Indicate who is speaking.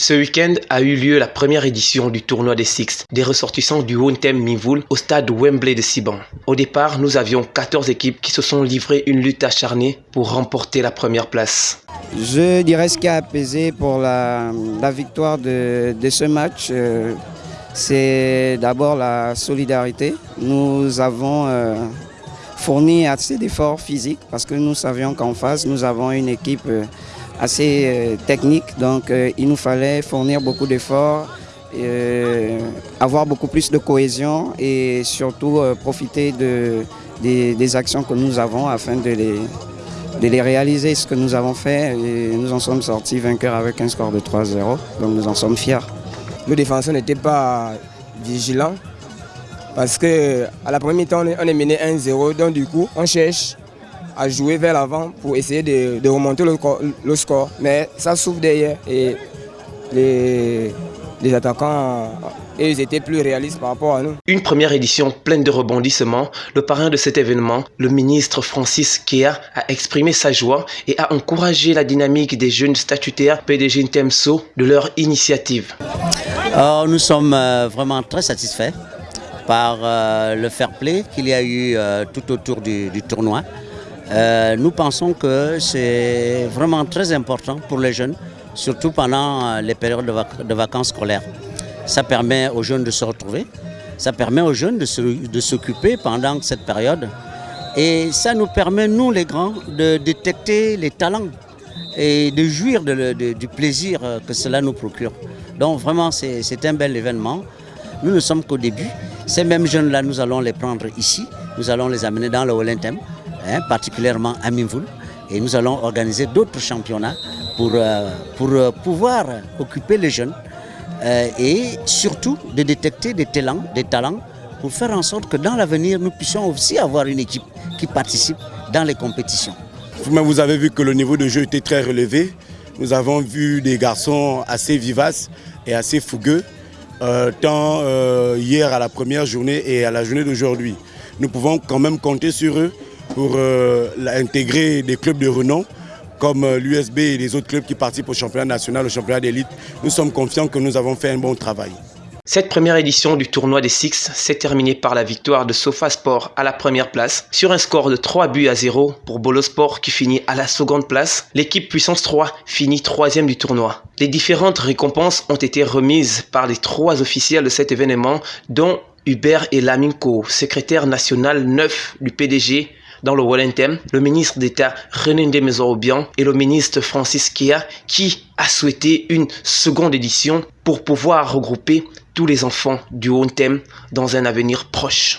Speaker 1: Ce week-end a eu lieu la première édition du tournoi des Six, des ressortissants du Hontem Mivoul au stade Wembley de Siban. Au départ, nous avions 14 équipes qui se sont livrées une lutte acharnée pour remporter la première place.
Speaker 2: Je dirais ce qui a apaisé pour la, victoire de, ce match, euh, c'est d'abord la solidarité. Nous avons euh, fourni assez d'efforts physiques parce que nous savions qu'en face, nous avons une équipe euh, assez euh, technique, donc euh, il nous fallait fournir beaucoup d'efforts, euh, avoir beaucoup plus de cohésion et surtout profiter de, des, actions que nous avons afin de les, de les réaliser. Ce que nous avons fait, et nous en sommes sortis vainqueurs avec un score de 3-0, donc nous en sommes fiers.
Speaker 3: Nos défenseurs n'étaient pas vigilants parce qu'à la première mi-temps, on est mené 1-0, donc du coup, on cherche à jouer vers l'avant pour essayer de, remonter le, score. Mais ça s'ouvre derrière et les, les attaquants ils étaient plus réalistes par rapport à nous.
Speaker 1: Une première édition pleine de rebondissements. Le parrain de cet événement, le ministre Francis Kea, a exprimé sa joie et a encouragé la dynamique des jeunes statutaires PDG Ntemso de leur initiative.
Speaker 4: nous sommes euh, vraiment très satisfaits par euh, le fair play qu'il y a eu euh, tout autour du tournoi. Euh, nous pensons que c'est vraiment très important pour les jeunes, surtout pendant euh, les périodes de, vacances scolaires. Ça permet aux jeunes de se retrouver, ça permet aux jeunes de s'occuper pendant cette période et ça nous permet, nous les grands, de détecter les talents et de jouir du plaisir que cela nous procure. Donc vraiment, c'est un bel événement. Nous ne sommes qu'au début. Ces mêmes jeunes-là, nous allons les prendre ici, nous allons les amener dans le Olentem Hein, particulièrement à Minvoul. Et nous allons organiser d'autres championnats pour, euh, pour euh, pouvoir occuper les jeunes euh, et surtout de détecter des talents, des talents pour faire en sorte que dans l'avenir, nous puissions aussi avoir une équipe qui participe dans les compétitions.
Speaker 5: Vous avez vu que le niveau de jeu était très relevé. Nous avons vu des garçons assez vivaces et assez fougueux, tant hier à la première journée et à la journée d'aujourd'hui. Nous pouvons quand même compter sur eux pour euh, intégrer des clubs de renom comme euh, l'USB et les autres clubs qui participent au championnat national, au championnat d'élite. Nous sommes confiants que nous avons fait un bon travail.
Speaker 1: Cette première édition du tournoi des Six s'est terminée par la victoire de Sofa Sport à la première place sur un score de 3 buts à 0 pour Bolo Sport qui finit à la seconde place. L'équipe Puissance 3 finit troisième du tournoi. Les différentes récompenses ont été remises par les trois officiels de cet événement dont Hubert Elaminko, secrétaire national neuf du PDG dans le Wallentem, le ministre d'État René Ndemezorobian et le ministre Francis Kea qui a souhaité une seconde édition pour pouvoir regrouper tous les enfants du Wallentem dans un avenir proche.